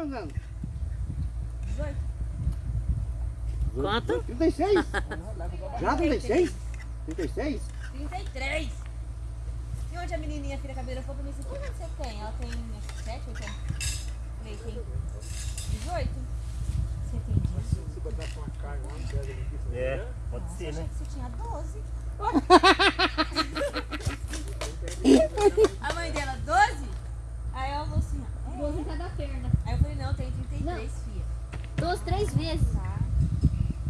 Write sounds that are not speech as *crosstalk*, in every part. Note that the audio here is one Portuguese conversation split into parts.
quantos anos? 18. Quanto? 36? *laughs* Já 36? 36? 33. E onde a menininha, a filha cabelo falou pra mim assim, quantos anos você tem? Ela tem acho que 7, 8 anos. Falei, tem 18? Você tem 18? Se botar com uma carne lá, pega ali. É, pode Nossa, ser, eu né? achei que você tinha 12. *laughs* a mãe dela, 12? Aí ela falou assim, é. 12 em cada perna. Não, tem 33, Não. filha. 12 três vezes. Tá.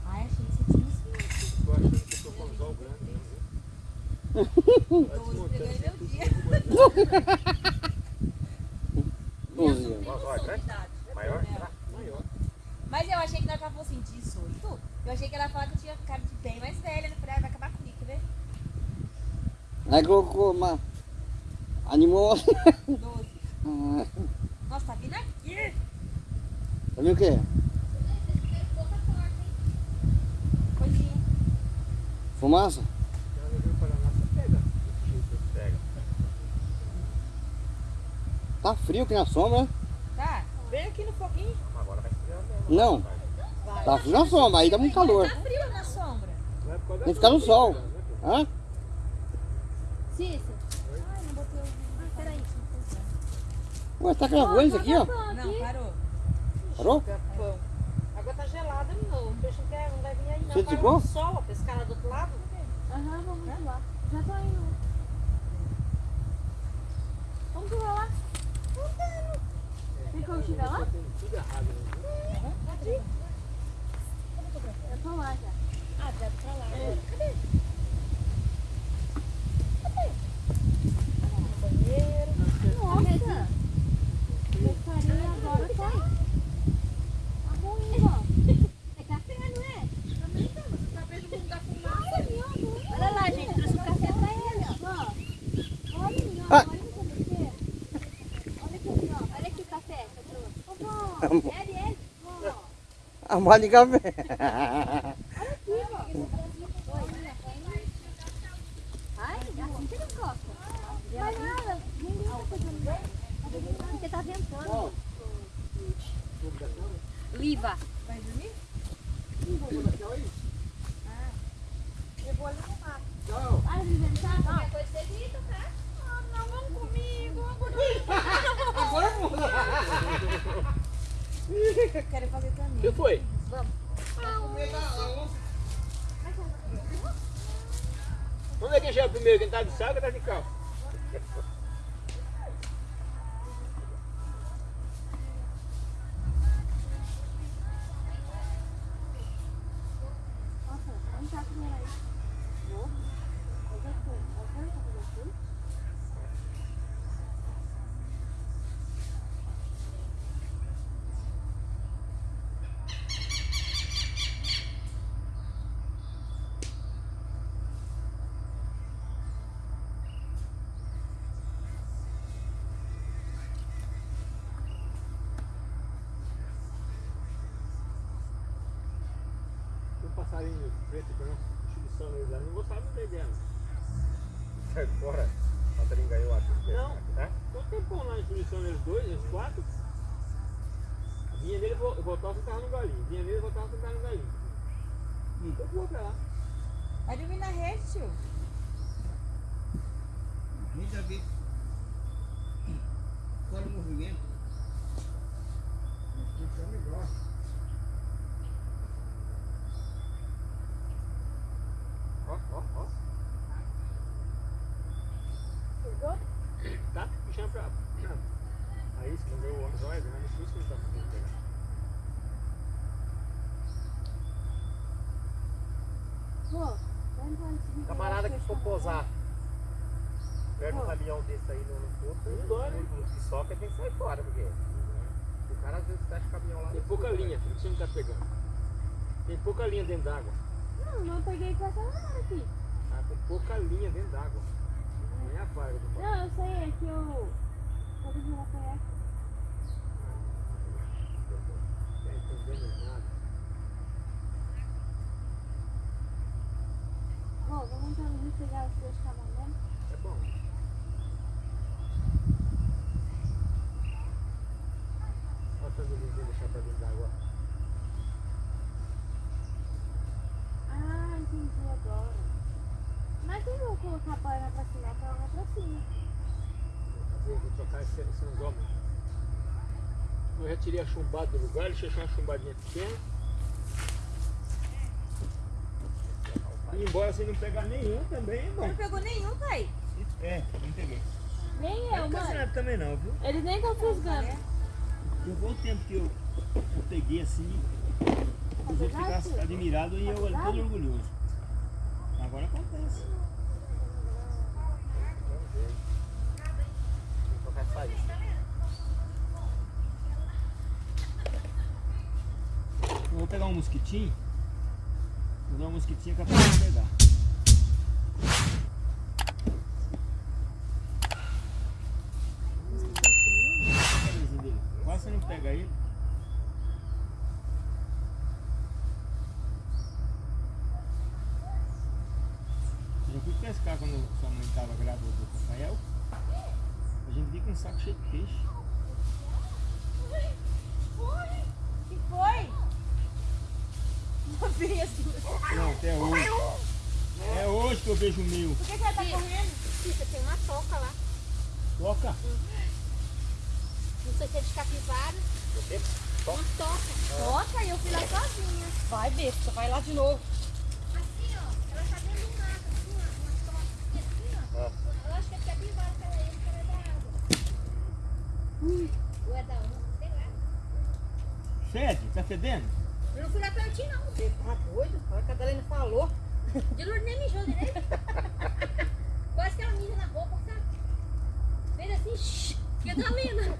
Ai, achei que você tinha uns 20. Tô achando que eu tô com olhos grandes. né? 12 pegando meu dia. Anos. Sou né? Maior? É. Será? Maior. Mas eu achei que ela falou assim, 18, eu achei que ela falava que eu tinha cara de bem mais velha. Eu falei, ah, vai acabar comigo, quer ver? Aí colocou uma. Animou. *laughs* 12. Ah, Nossa, tá vindo aqui. Vendo o quê? Fumaça? Tá frio aqui na sombra, né? Tá? Vem aqui no foguinho. Agora vai esfriar mesmo. Não. Vai. Tá frio na sombra, aí dá muito calor. Tá frio na sombra. Tem que ficar no sol. Hã? Cícero. Ai, não botei o... Ah, peraí. Ué, tá gravando isso aqui, ó? Não, parou. Parou? Capão. A água tá gelada novo. O peixe não, quer, não vai vir aí não. Você desligou? no sol, a pescada do outro lado. Aham, vamos lá. Já tô indo. Vamos pular lá. Tem como chegar lá? Tudo errado, né? Eu tô lá já. Ah, deve pra lá. Cadê? Banheiro. Nossa. Pescaria agora tá aí. Tá bom, ó. É café, não é? Olha lá, gente. Trouxe o café pra ele, ó. Olha, menino, Ah. olha o café. Olha aqui, ó. Olha aqui o café que eu trouxe. Ô, vó. É dele. Vó. A mala de café. Aqui, ó. Ai, assim você não gosta. Vai nada. Ninguém tá fazendo bem. Porque tá ventando. Liva. Vai dormir? Eu vou ali no mato. Inventar? Qualquer coisa você grita, tá? Ah, não, vamos comigo. Quero fazer também. O que foi? Onde é que chega primeiro? Quem tá de saco ou tá de calça? Nossa, vamos já primeiro aí. Vou. Eu já fui. Eu quero fazer assim. Um passarinho preto que eu chuliçando eles lá, não gostava muito dela. Sai fora. O passarinho ganhou, acho. Não. É? Quanto tempo lá em chuliçando eles dois, eles quatro? Vinha nele e voltava e tava no galinho. Vinha nele e voltava e tava no galinho. Nunca voou pra lá. Vai dormir na rede, tio. Já vi. Fora o movimento. Isso é um negócio. Ó, ó, ó. Tá puxando pra. Aí, se mandou o homem, olha, não difícil que ele tá conseguindo pegar. Vou. Vai entrar nesse vídeo. Camarada que for posar perto de um caminhão desse aí no, no Não dói, né? no que soca tem que sair fora, porque o cara às vezes fecha o caminhão lá. Tem no pouca fundo, linha, né? que você não tá pegando. Tem pouca linha dentro d'água. Não, não peguei com essa hora aqui. Ah, tem pouca linha dentro d'água. Não é a farga do pau. Não, eu sei, é que eu. Pode virar pra ela. Não tá entendendo nada. Pergunta pegar os dois cavalos. É bom. Olha essa luzinha deixar pra dentro água Ah, entendi agora. Mas eu vou colocar a boia pra cima, ela vai pra cima. Vou trocar esse, esse anzol. Eu já tirei a chumbada do lugar, deixei uma chumbadinha pequena. E embora você não pegar nenhum também, é bom. Não pegou nenhum, pai. É, não peguei. Nem eu, Não mãe. nada também não, viu? Eles nem estão fisgando. Eu vou o tempo que eu, eu peguei assim, os outros ficaram admirados e eu todo orgulhoso. Agora acontece. Eu vou pegar um mosquitinho. Vou dar um mosquitinho capaz de pegar. Quase você não pega ele. Eu fui pescar quando sua mãe estava grávida do Rafael. A gente vinha com um saco cheio de peixe. que foi? Por Não, até hoje. É hoje que eu vejo o meu. que, que ela tá correndo? Cícero, tem uma toca lá. Toca. Não sei se é de capivara. Uma toca. Toca e eu fui lá sozinha. Vai, besta, vai lá de novo. Assim, ó. Ela tá dentro do mato, assim, ó. Uma toca assim, ó. Eu acho que é de capivara que ela é, ela é da água. Ou é da onde? Sei lá. Fede, tá fedendo? Não fui lá pertinho, não. Você tá doido? Olha o que a Dalena falou. De Lourdes nem mijou direito. *laughs* Quase que ela mija na roupa, sabe? Fez assim, shh, que é da Lena.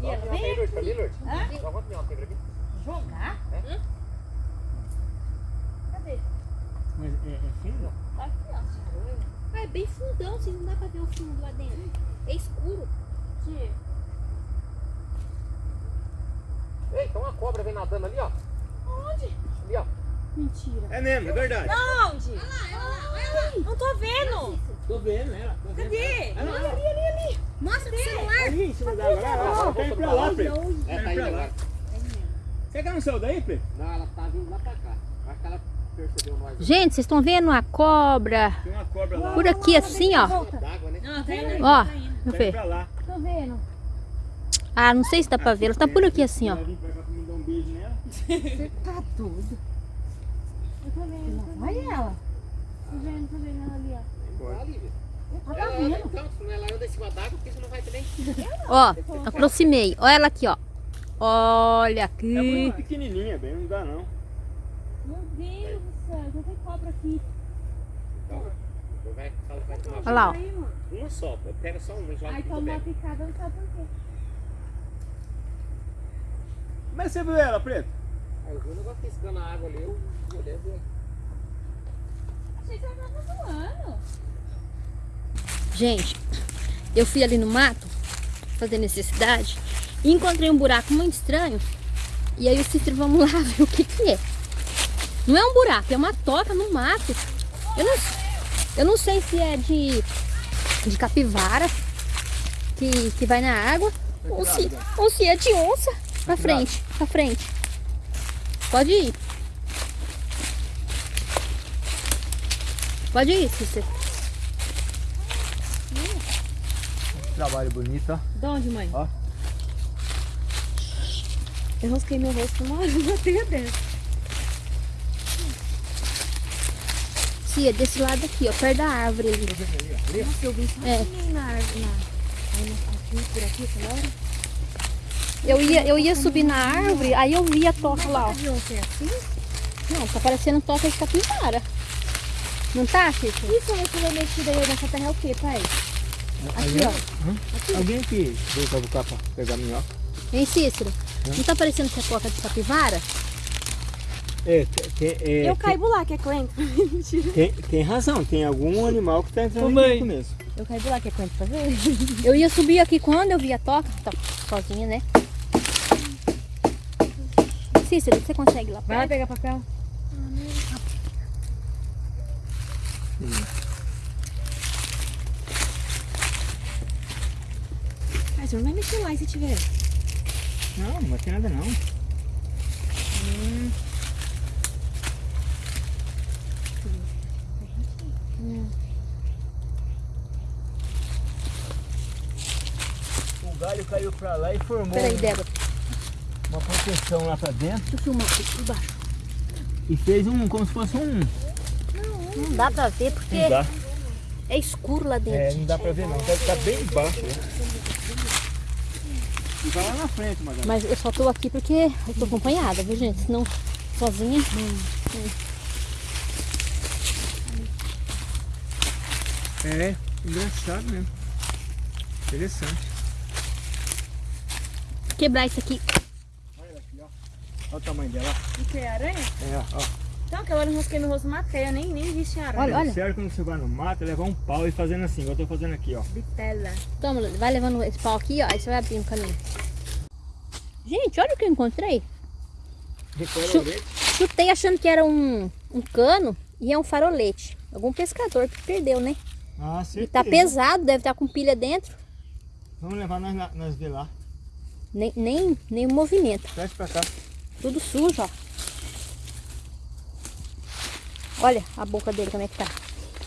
E ela vem Lourdes, pra mim, Lourdes? Hã? Só quanto tem pra mim? jogar? Cadê? Mas é, é fundo? Tá aqui, ó. Ah, é bem fundão, assim, não dá pra ver o fundo lá dentro. É escuro. Aqui. Ei, tem uma cobra vem nadando ali, ó. Onde? Ali, ó. Mentira. É mesmo, é verdade. Onde? Olha lá, olha lá, olha lá. Não tô vendo. Tô vendo ela. Tô vendo Cadê? ela. Olha ali, ali, ali. Mostra o celular. Ali em cima da água. Lá, lá, lá. Tá indo pra lá, Pedro. É, tá indo. Você que não saiu daí, Pedro? Não, ela tá vindo lá pra cá. Acho que ela percebeu nós. Gente, vocês estão vendo a cobra Tem uma cobra lá. por aqui assim, ó. D'água, né? Não, tá indo. Ó, Tá Tá pra lá. Tô vendo. Ah, não sei se dá pra ver. Ela tá por aqui assim, ó. Nela. Tá doido. Eu tô vendo. Olha ela. Tô vendo, tô vendo ela ali, ó. Tá. Ela tá vendo. canto, se não ela anda em cima d'água, porque você não vai também. Ó, aproximei. Olha ela aqui, ó. Olha É aqui. muito pequenininha, bem, não dá não. Meu Deus do céu, já tem cobra aqui. Então, vai, vai, vai tomar Olha lá, ó. uma só. Pega só uma e joga Aí toma uma bem. picada, não sabe por quê. Mas você viu ela, Preto? Aí eu vi o negócio piscando a água ali, eu olhei ver. Achei que ela tava voando. Gente, eu fui ali no mato fazer necessidade e encontrei um buraco muito estranho. E aí o Cícero, vamos lá *laughs* ver o que que é. Não é um buraco, é uma toca no mato. Eu não, eu não sei se é de, de capivara que, que vai na água ou se, ou se é de onça. Pra frente, pra frente. Pode ir. Pode ir, Cícero. Trabalho bonito, ó. De onde, mãe? Ó. Eu rosquei meu rosto uma hora *laughs* na teia dessa. Cia, desse lado aqui, ó, perto da árvore ali. Nossa, eu vi isso É. na árvore. Na- aqui, por aqui, essa hora. Eu ia, eu ia subir na árvore, aí eu vi a toca lá, ó. Não, tá parecendo toca de capivara. Não tá, Cícero? Isso é esse mexida aí nessa terra é o quê, pai? Aqui, ó. Alguém aqui veio pra buscar pra pegar minhoca? Hein, Cícero? Não tá parecendo que é toca de capivara? É, tem, tem- é, Eu caibo lá, que é coentro. *laughs* Mentira. tem, tem razão, tem algum animal que tá entrando aqui começo. Eu caibo lá, que é coentro, pra ver? Eu ia subir aqui quando eu vi a toca, tá sozinha, né? Cícero, você consegue lá Vai lá pegar papel. Mas você não vai mexer lá e se tiver. Não, não vai ter nada não. O galho caiu pra lá e formou Peraí, Débora. Uma proteção lá pra dentro Deixa eu filmar aqui por baixo. e fez um, como se fosse um... Não dá pra ver porque Não dá, é escuro lá é, dentro. não dá pra ver não, deve estar bem embaixo. Né? E vai lá na frente, Magali. Mas eu só tô aqui porque eu tô acompanhada, viu, gente? Senão, sozinha. É, engraçado mesmo. Interessante. Quebrar isso aqui. Olha ela aqui, ó. Olha o tamanho dela. O que é aranha? É, ó. Então, aquela hora eu rasquei no rosto matei, eu nem, nem vi aranha. Olha, olha. Sério quando você vai no mato, é levar um pau e fazendo assim, igual eu tô fazendo aqui, ó. Bitela. Toma, vai levando esse pau aqui, ó. Aí você vai abrindo o caminho. Gente, olha o que eu encontrei. Leite. Chutei achando que era um, um cano e é um farolete. Algum pescador que perdeu, né? Ah, E certeza. tá pesado, deve estar com pilha dentro. Vamos levar nós, nós ver lá. Nem, nem, nem movimento. Traz pra cá. Tudo sujo, ó. Olha a boca dele como é que tá.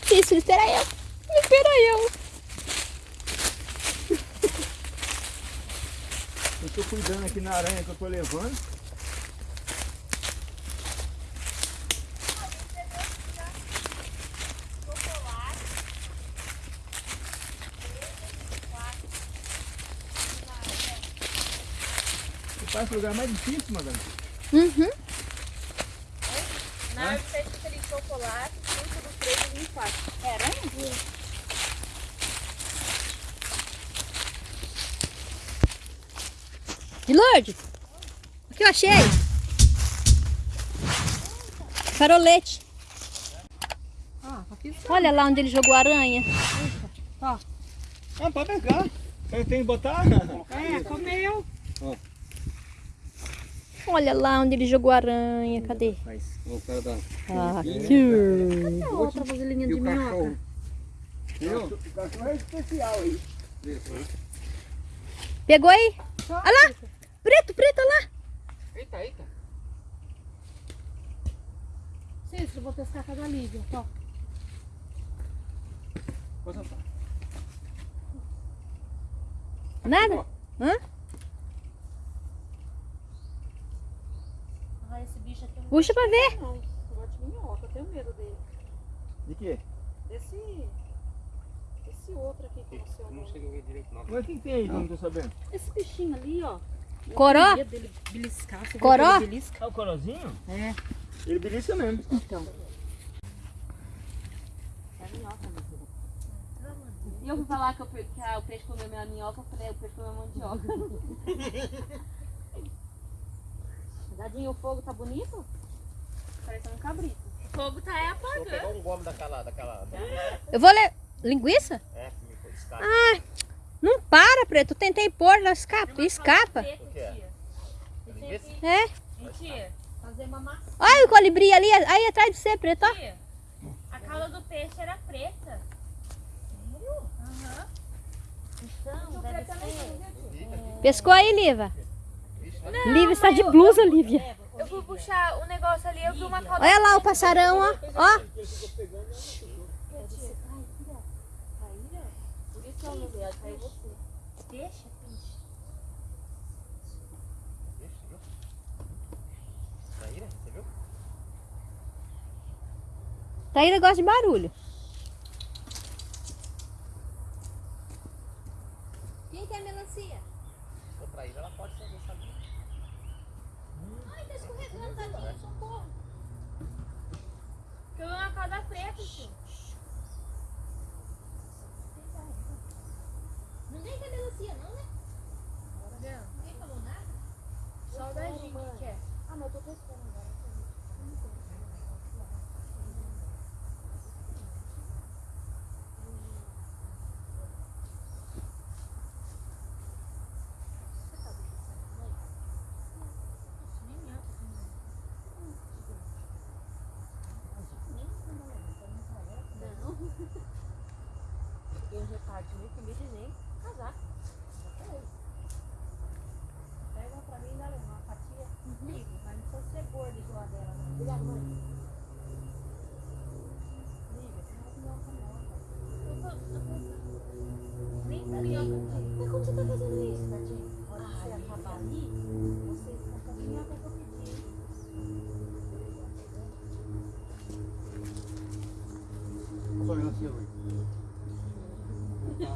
Isso, espera eu. Espera eu. *laughs* Eu tô cuidando aqui na aranha que eu tô levando. Faz o lugar mais difícil, madame. Uhum. Na hora que você fica chocolate, fruta do três e e quatro. É aranha? De Lourdes. O que eu achei? Farolete. Ah. Olha lá onde ele jogou a aranha. Ah, pode pegar. Tem que botar? É, comeu. Olha lá onde ele jogou a aranha. Cadê? Da... Ah, aqui. Cadê a outra vasilhinha de minhoca? cachorro? O cachorro é especial aí. Pegou aí? Olha lá. Preto, preto, olha lá. Eita, eita. Cícero, eu vou pescar com a da Lívia. Ó. Pode soltar. Nada? Hã? Ah, esse bicho aqui eu não Puxa pra ver. não. Eu gosto de minhoca, eu tenho medo dele. De quê? Desse... Esse outro aqui que você Não olhou. cheguei a ver direito, não. Mas o que que tem aí que eu não tô sabendo? Esse bichinho ali, ó. Eu Coró? dele beliscar. Você Coró? que ele belisca? É o corozinho? É. Ele belisca mesmo. Então. É minhoca, meu filho. E eu fui falar que, eu, que ah, o peixe comeu minha minhoca, eu falei, o peixe comeu mandioca. *laughs* Dadinho, o fogo tá bonito? Parecendo um cabrito. O fogo tá é Vou pegar apagando. um gomo daquela, daquela, da, Eu vou ler. Linguiça? é, que me foi escada. Não para, preto. Eu tentei pôr, ela escapa. Escapa. Preto, O que é? tia. Linguiça? É. Tia, Fazer uma massa. Olha o colibri ali, aí atrás de você, preto, ó. tia, a cauda do peixe era preta. Aham. Então, deve ser. Pescou aí, Liva? Lívia está de blusa, Lívia. Eu fui puxar o negócio ali, eu vi uma cauda. Olha lá o passarão, ó. Ó. Deixa? Taíra gosta de barulho.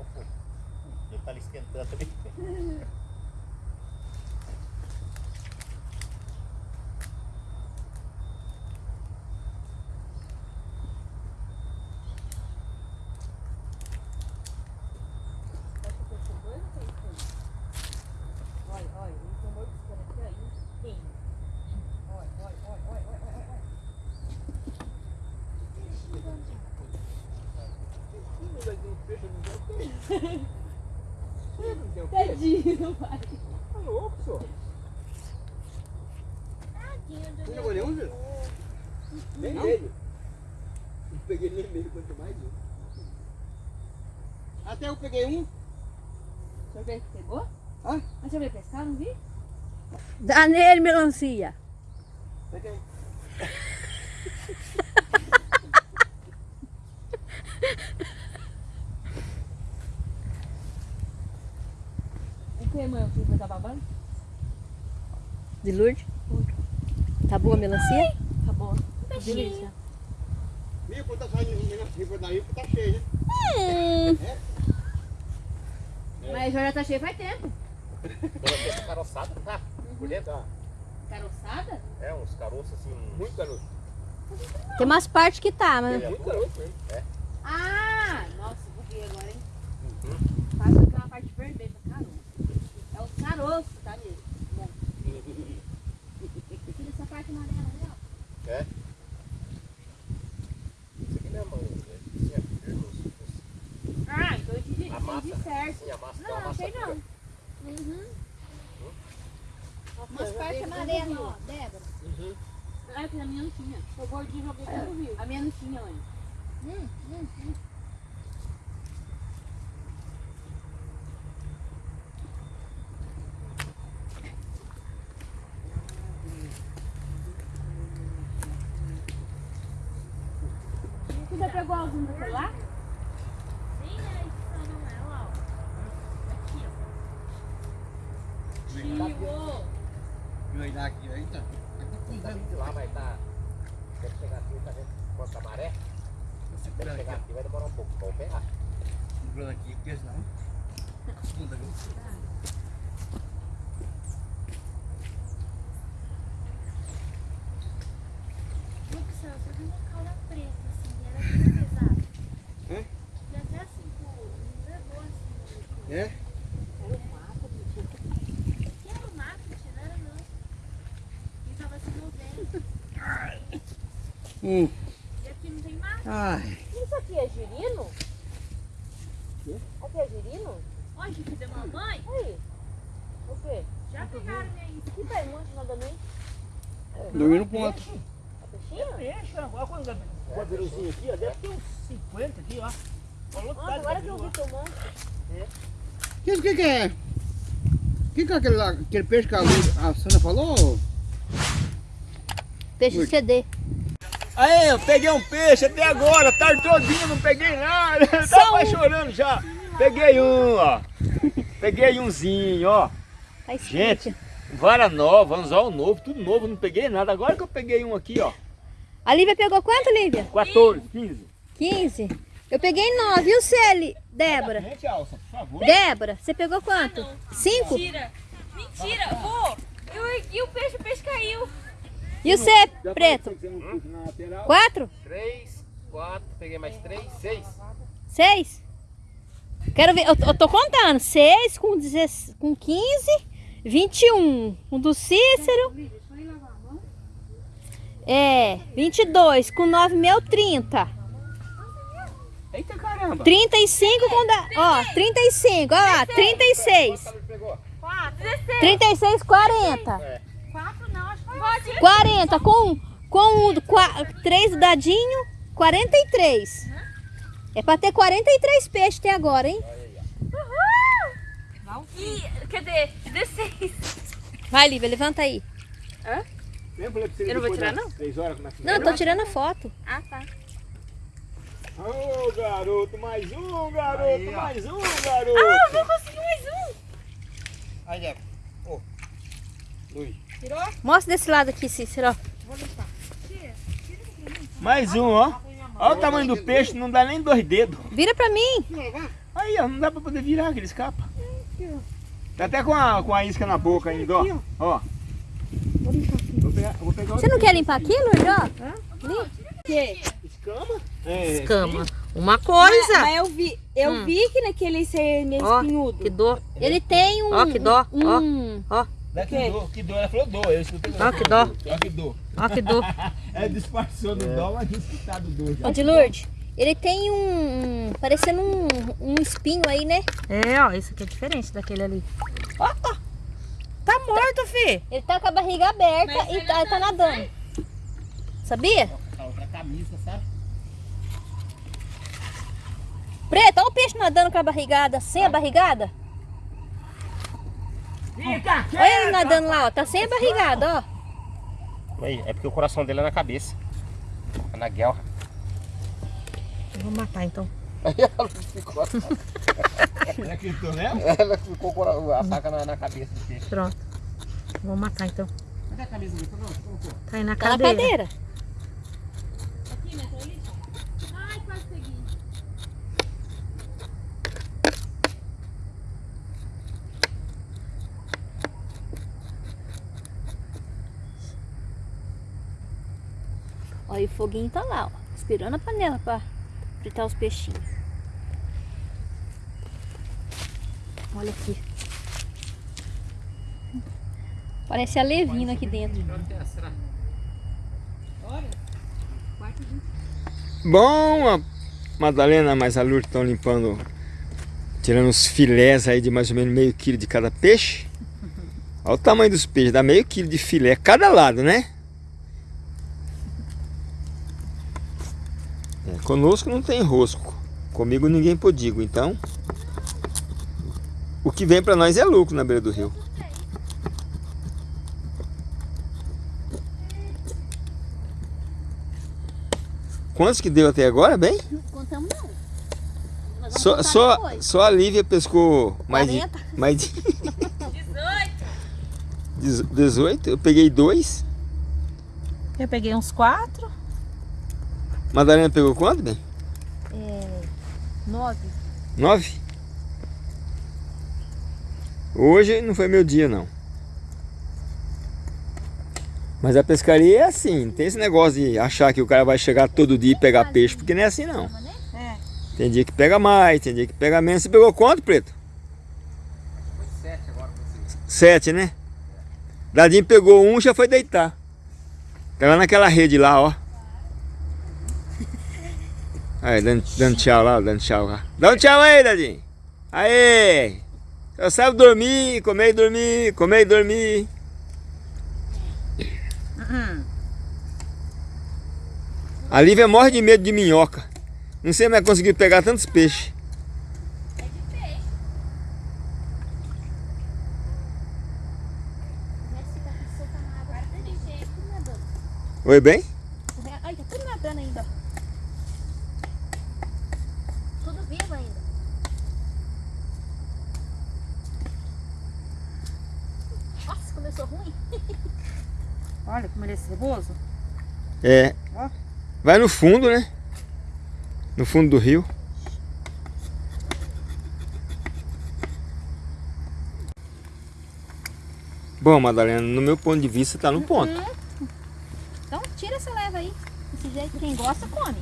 vai querer apagar o fogo. Ele tá ali esquentando também. Acho que tem dois ou três coisas? Olha, olha, ele tem um mordiscando aqui, ó. e um Tem. Olha, olha, olha, olha, olha, olha, olha. Não vai ter um peixe, não vai ter. Não tem peixe. Tadinho, pai. Tá louco, senhor? Tadinho do Você jogou nenhum, Júlio? Nem Não? ele. Não peguei nem ele, quanto mais um. Até eu peguei um. O senhor veio que pegou? Hã? Mas o veio pescar, não vi? Dá nele, melancia. Peguei. O que, mãe? O senhor tá babando? De Lourdes. Tá boa a melancia? Tá bom. Delícia. Viu quando tá saindo por daí, tá cheio, né? Mas já tá cheio faz tempo. Melancia *laughs* tá caroçada, tá? Por dentro, ó. Caroçada? É, uns caroços assim. Muito garoto. Tem umas partes que tá, mas. Muito garoto mesmo. Ah! Nossa, buguei agora, hein? Uhum. Faz aquela parte vermelha, caroço. É o caroço, tá mesmo? Bom. Tira essa parte amarela ali, ó. É. Isso aqui não é mão, né? Isso é firme, os- Ah, então eu entendi, A massa. entendi certo. Sim, a massa dá Não, massa achei não. dura. Uhum. Nossa, Umas eu partes amarelas, ó, Débora. Uhum. Ah, que a minha não tinha. O gordinho jogou tudo viu. A minha não tinha, mãe. Hum, hum, hum. Você já pegou algum do celular? Sim, né? Isso só não é, ó. Aqui, ó. Tio! Viu aí daqui, aí tá. Tá vindo de lá, vai estar. Deve chegar aqui, tá vendo? Quanto a maré? Deve Segurando chegar aqui, aqui, vai demorar um pouco. Vamos pegar. segurando aqui, porque senão. Segunda, viu? Luxão, você viu uma cauda preta, assim, ela é bem pesada. É? E até assim, pô, não levou assim. É? Que era o mato, tia, não era não. E tava se movendo. Hum. E aqui não tem mato. Ai. Isso aqui é girino? Quê? Aqui é girino? Olha, que da mamãe, Aí. O quê? já pegaram aí. Que tá muito nadando Dormindo no ponto. A peixinha? Peixe, olha quanto quadrilzinho aqui, ó. Deve ter uns 50 aqui, ó. Olha o Nossa, agora que eu vi ó. tomando. O que, que é? O que, que é aquele, lá, aquele peixe que a, a Sandra falou? Peixe. CD. Aí, eu peguei um peixe até agora, tarde todinho, não peguei nada. Só Tava um. chorando já. Peguei um, ó. Peguei umzinho, ó. Tá. Gente, vara nova, anzol novo, tudo novo, não peguei nada. Agora que eu peguei um aqui, ó. A Lívia pegou quanto, Lívia? 14, 15. 15. Eu peguei 9. E o Celi? Débora. Gente, Alça, por favor. Débora, você pegou quanto? 5? Mentira. Mentira, vô. Eu ergui o peixe, o peixe caiu. E o C, preto? 4? 3, quatro, peguei mais três, seis. Seis? Quero ver, eu, eu tô contando. Seis com, 16, com 15, 21. Um do Cícero. É, 22. Com 9 mil, 30. Eita caramba. 35 com da. Ó, 35. Ó lá, 36. Quanto pegou? 36, 40. É. 40 com, com o 3 do dadinho, 43. É pra ter 43 peixes até agora, hein? Ih, cadê? 16. Vai, Lívia, levanta aí. Eu, você Eu não vou tirar, não? Três a Não, eu tô tirando a foto. Ah, tá. Ô, garoto, mais um, garoto, Aí, mais um, garoto. Ah, vou conseguir mais um. Aí, Diego. Ô. Luiz. Mostra desse lado aqui, Cícero. ó. Mais um, ó. Olha o tamanho do peixe, não dá nem dois dedos. Vira pra mim. Aí, ó, não dá pra poder virar, que ele escapa. Tá até com a, com a isca na boca ainda, ó. Ó. Vou pegar, vou pegar Você não quer limpar aquilo, Jó? Escama? É, Escama. Uma coisa. Mas eu vi, eu Hum. vi que naquele ser meio Ó, espinhudo. Que dor. Ele tem um... Ó, que dó, ó. Um, Dá que dor, que dor. Ela falou dor, eu escutei. Ó, que dó. Ó, que dor. Ó, que dor. *laughs* É, disfarçou do dó, mas tinha escutado dor já. Ó, de Lourdes, ele tem um... Parecendo um, um espinho aí, né? É, ó, isso aqui é diferente daquele ali. Ó, ó. Tá morto, fi. Ele tá com a barriga aberta e tá, tá nadando. Sabia? A outra camisa, sabe? Preto, olha o peixe nadando com a barrigada, sem a barrigada. Olha ele nadando lá, ó. Tá sem a barrigada, ó. É porque o coração dele é na cabeça. É na guerra. Eu vou matar então. Aí *laughs* ela ficou, Ela mesmo? ela ficou com a faca na, na cabeça do peixe. Pronto. Vou matar então. Cadê a camisa. Tá aí na Tá na cadeira. E o foguinho tá lá, ó. Esperando a panela pra fritar os peixinhos. Olha aqui. Parece a Levina aqui dentro. Bom, a Madalena mais a Lourdes estão limpando, tirando os filés aí de mais ou menos meio quilo de cada peixe. Olha o tamanho dos peixes, dá meio quilo de filé cada lado, né? Conosco não tem rosco, comigo ninguém podigo, então o que vem pra nós é lucro na beira do rio. Quantos que deu até agora, bem? Não contamos não. Só, só, depois. só a Lívia pescou mais de, 40. mais de *laughs* 18. Eu peguei dois. Eu peguei uns quatro. Madalena pegou quanto, bem? É, nove. Nove? Hoje não foi meu dia, não. Mas a pescaria é assim, não tem esse negócio de achar que o cara vai chegar todo dia e pegar peixe, porque não é assim não. É. Tem dia que pega mais, tem dia que pega menos. Você pegou quanto, Preto? Foi sete agora. Sete, né? Dadinho pegou um já foi deitar. Tá lá naquela rede lá, ó. Aí, dando, dando tchau lá, dando tchau lá. Dá um tchau aí, Dadinho. Aê! Eu saio dormir, comer e dormir, comer e dormir. A Lívia morre de medo de minhoca. Não sei mais conseguir pegar tantos peixes. Oi, bem? Ai, tá tudo nadando ainda. ó. Tudo vivo ainda. Nossa, começou ruim. Olha como ele é ceboso. É. Vai no fundo, né? No fundo do rio. Bom, Madalena, no meu ponto de vista tá no ponto. Então tira essa leva aí. Desse jeito, quem gosta, come.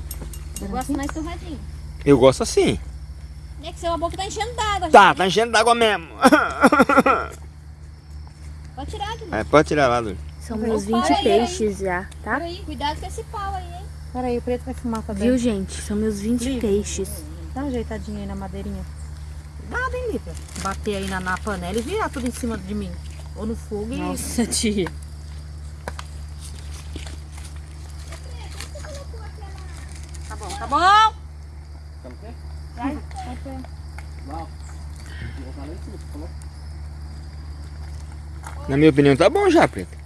Eu gosto mais torradinho. Eu gosto assim. É que seu boca tá enchendo d'água. Tá, tá enchendo d'água mesmo. *laughs* Pode tirar aqui. É, pode tirar lá, Dulce. São meus parar 20 aí, peixes já, tá? Peraí, cuidado com esse pau aí, hein? Peraí, o preto vai fumar também. Viu, gente? São meus 20 peixes. Dá uma ajeitadinha aí na madeirinha. Nada, hein, Lívia? Bater aí na, na panela e virar tudo em cima de mim. Ou no fogo e... Nossa, tia. Tá bom, tá bom. Na minha opinião, tá bom já, Preto.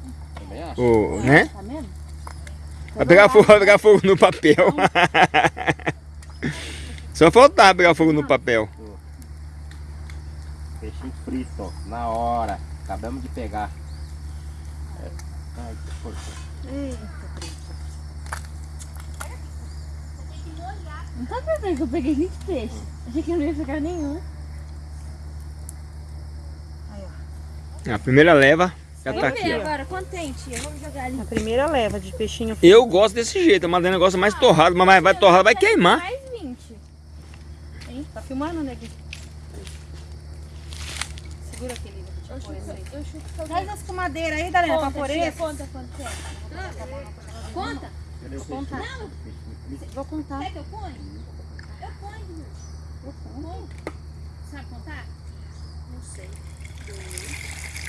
O, né? Tá vendo? Vai pegar fogo, vai pegar fogo no papel. *laughs* Só faltava pegar fogo no papel. Peixinho frito, na hora. Acabamos de pegar. É. Ai, que. Não tá pensando que eu peguei 20 peixes. Achei que eu não ia pegar nenhum. A primeira leva já tá aqui, ó. agora, tia? Vamos jogar ali. A primeira leva de peixinho Eu gosto desse jeito, a Madalena gosta mais torrado, mas vai torrado, vai queimar. Mais 20. Tá filmando, né, Gui? Segura aqui, Lívia. Eu chuto Traz as comadeiras aí, Darena, pra pôr conta é. Conta. Cadê o contar. peixe? Vou contar. Quer que eu ponho? Eu ponho. Eu ponho. Sabe contar? Não sei. Dois.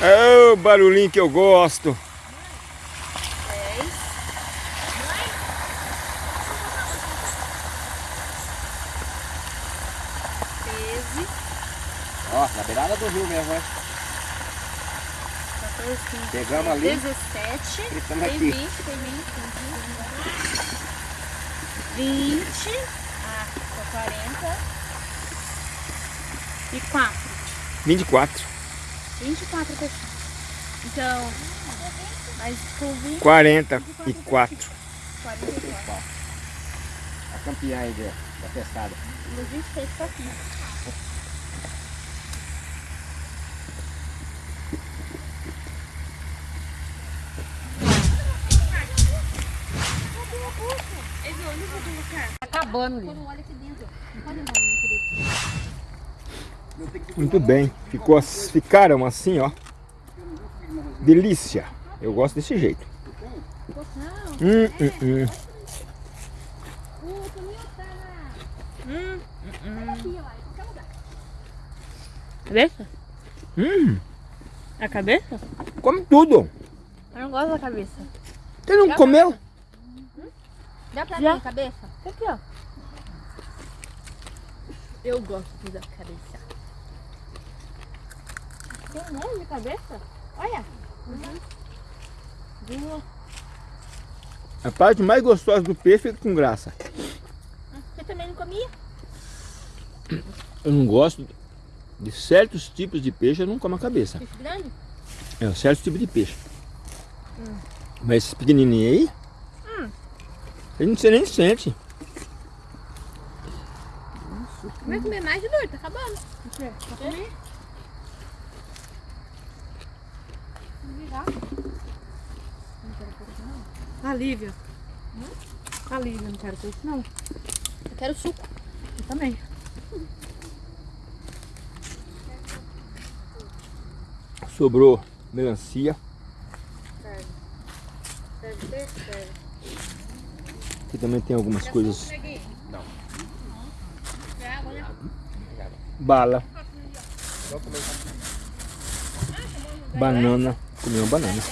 É o barulhinho que eu gosto. Ó, na beirada do rio mesmo, né? Pegamos ali, 17. fritamos Tem aqui. 20, tem 20, tem 20 20. Ah, tá 40. E 4. 24, 24 peixinhos. Então, mas ficou 20, 44. 44. A campeã aí da, da pescada. Os 26 tá aqui. Tá acabando, olha aqui dentro, não pode entrar, meu querido. Muito bem. Ficou, ficaram assim, ó. Delícia. Eu gosto desse jeito. Hum, hum, hum. Tá. Hum, em qualquer lugar. Cabeça? Hum, A cabeça? come tudo. Eu não gosto da cabeça. Você não comeu? Dá pra mim a cabeça? Aqui, ó. Eu gosto da cabeça. Tem um monte de cabeça? Olha. Duas. A parte mais gostosa do peixe é com graça. Você também não comia? Eu não gosto de certos tipos de peixe, eu não como a cabeça. Peixe grande? É, certos tipos de peixe. Mas esses pequenininhos aí, a gente nem sente. Vai comer mais de dois, tá. A Lívia. A Lívia, não quero peixe não. Eu quero suco. Eu também. Sobrou melancia. Aqui também tem algumas coisas. Bala. Banana. Comi uma banana.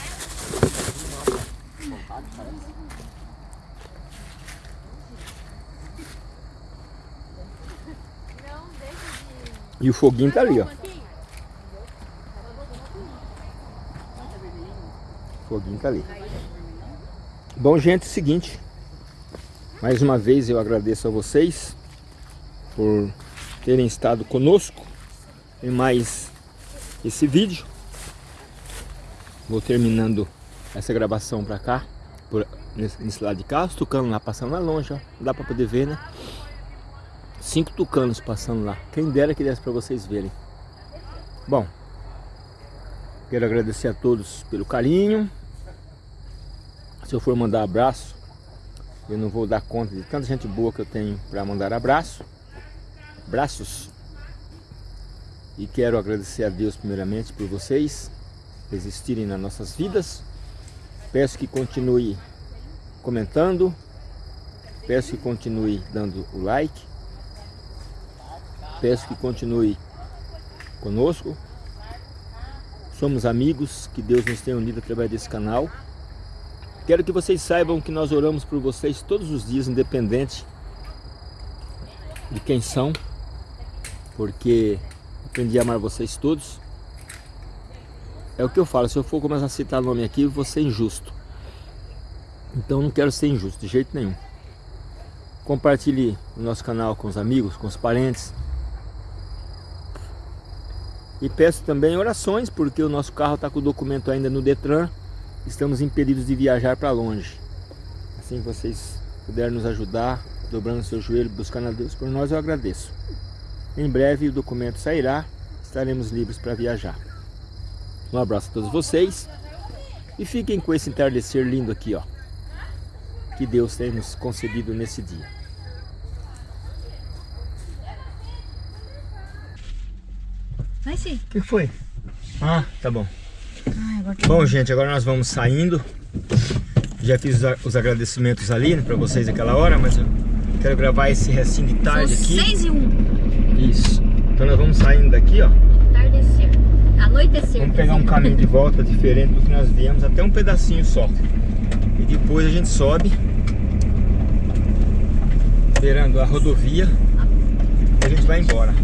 E o foguinho tá ali, ó. O foguinho tá ali. Bom, gente, é o seguinte. Mais uma vez eu agradeço a vocês por terem estado conosco em mais esse vídeo. Vou terminando essa gravação pra cá, por, nesse, nesse lado de cá, os tucanos lá passando lá longe, ó. Dá pra poder ver, né? Cinco tucanos passando lá. Quem dera que desse pra vocês verem. Bom, Quero agradecer a todos pelo carinho. Se eu for mandar abraço, eu não vou dar conta de tanta gente boa que eu tenho para mandar abraço. Braços. E quero agradecer a Deus primeiramente por vocês existirem nas nossas vidas. Peço que continue comentando. Peço que continue dando o like. Peço que continue conosco. Somos amigos, que Deus nos tenha unido através desse canal. Quero que vocês saibam que nós oramos por vocês todos os dias, independente de quem são, porque aprendi a amar vocês todos. É o que eu falo, se eu for começar a citar nome aqui, eu vou ser injusto. Então não quero ser injusto, de jeito nenhum. Compartilhe o nosso canal com os amigos, com os parentes, e peço também orações, porque o nosso carro está com o documento ainda no Detran. Estamos impedidos de viajar para longe. Assim vocês puderem nos ajudar, dobrando seu joelho, buscando a Deus por nós, eu agradeço. Em breve o documento sairá, estaremos livres para viajar. Um abraço a todos vocês e fiquem com esse entardecer lindo aqui, ó. Que Deus tem nos concedido nesse dia. Vai sim. O que foi? Ah, tá bom. Ai, agora tá Bom, gente, agora nós vamos saindo. Já fiz os agradecimentos ali né, pra vocês aquela hora, mas eu quero gravar esse restinho de tarde São aqui. 6 e 1. Isso. Então nós vamos saindo daqui, ó. Anoitecer. Vamos pegar um caminho de volta diferente do que nós viemos, até um pedacinho só. E depois a gente sobe, beirando a rodovia, e a gente vai embora.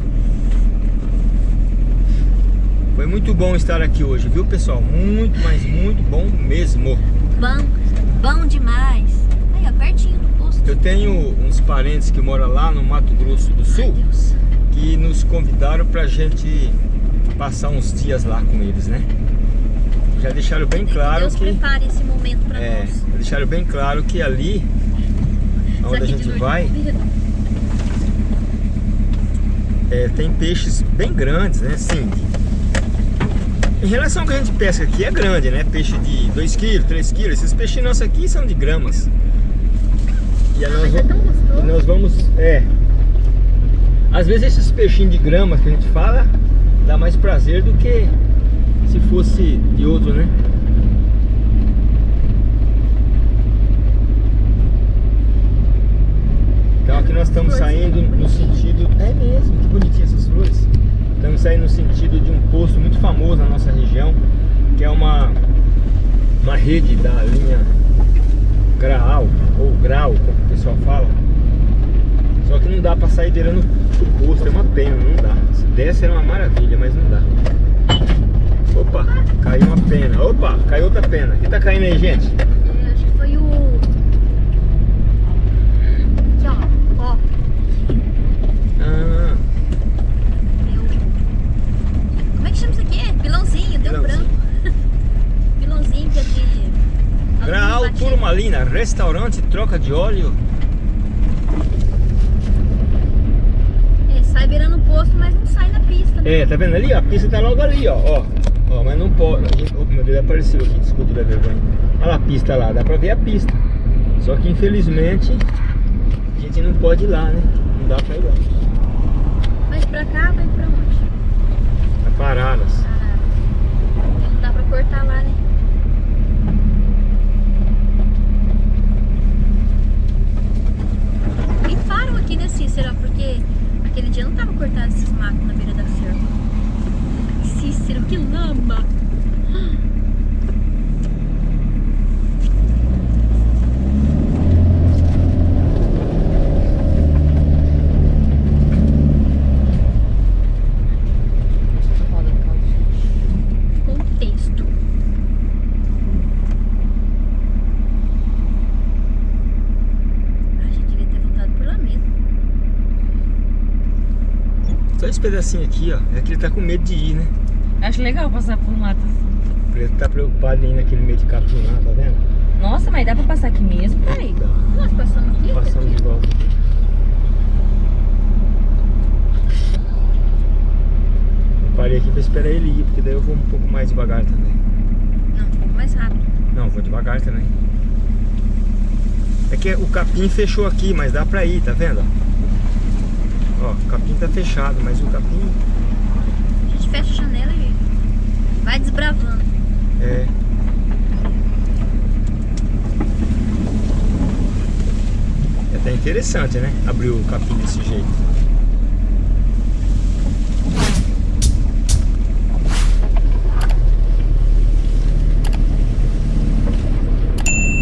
Foi muito bom estar aqui hoje, viu pessoal? Muito, mas muito bom mesmo. Bom, bom demais. Aí, ó, pertinho do posto. Eu tenho uns parentes que moram lá no Mato Grosso do Ai, Sul Deus. que nos convidaram pra gente passar uns dias lá com eles, né? Já deixaram bem claro Deus que prepare esse momento pra é, nós. deixaram bem claro que ali onde a gente vai é é, tem peixes bem grandes, né? Sim. Em relação ao que a gente pesca aqui é grande, né? Peixe de 2 kg, 3 kg. Esses peixes nossos aqui são de gramas. E aí nós, é gostoso. nós vamos. É. Às vezes esses peixinhos de gramas que a gente fala dá mais prazer do que se fosse de outro, né? Então aqui nós estamos saindo no sentido. É mesmo, que bonitinhas essas flores. Estamos saindo no sentido de um posto muito famoso na nossa região, que é uma, uma rede da linha Graal, ou Grau, como o pessoal fala. Só que não dá pra sair beirando o posto, é uma pena, não dá. Se desse era uma maravilha, mas não dá. Opa, caiu uma pena. Opa, caiu outra pena. O que tá caindo aí, gente? É, acho que foi o. Aqui, ó. Ó. Ah. Como é que chama isso aqui? Pilãozinho, deu Pilãozinho. branco. *laughs* Pilãozinho que é de. Graal. Turmalina, restaurante, troca de óleo. É, sai beirando o posto, mas não sai na pista. né? É, tá vendo ali? ó? A pista tá logo ali, ó. Ó, ó mas não pode. a gente- Oh, meu Deus, apareceu aqui, desculpa da vergonha. Olha lá a pista lá, dá pra ver a pista. Só que infelizmente a gente não pode ir lá, né? Não dá pra ir lá. Mas pra cá vai pra onde? Tá paradas. Caralho. Não dá pra cortar lá, né? Tem faro aqui, né, Cícero? Porque aquele dia não tava cortado esses matos na beira da cerca. Cícero, que lama! Contexto. A gente devia ter voltado por lá mesmo. Só esse pedacinho aqui, ó. É que ele tá com medo de ir, né? Acho legal passar por mato assim. Ele tá preocupado em ir naquele meio de capim lá, tá vendo? Nossa, mas dá pra passar aqui mesmo? Peraí. Nós passamos aqui? Passando de volta. O parei aqui pra esperar ele ir, porque daí eu vou um pouco mais devagar também. Não, um pouco mais rápido. Não, vou devagar também. É que o capim fechou aqui, mas dá pra ir, tá vendo? Ó, o capim tá fechado, mas o capim A gente fecha a janela e vai desbravando. é. É até interessante, né? Abrir o capim desse jeito.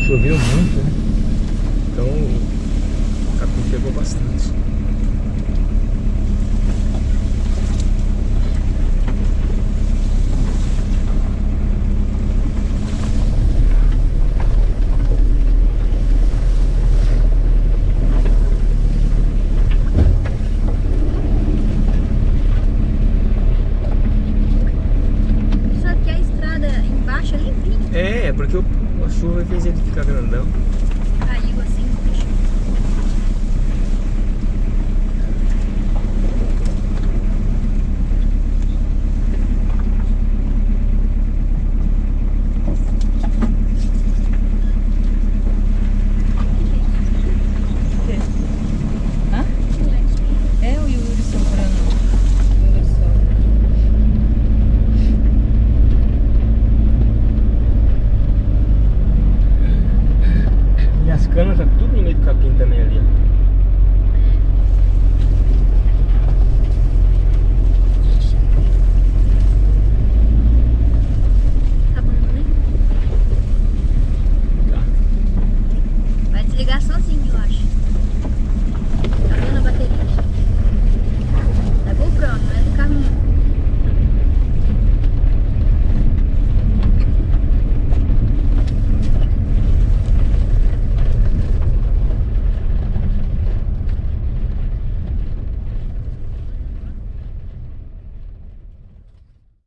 Choveu muito, né? Então o capim pegou bastante. Sabe que a estrada embaixo é limpinha. É, é porque a chuva fez ele ficar grandão.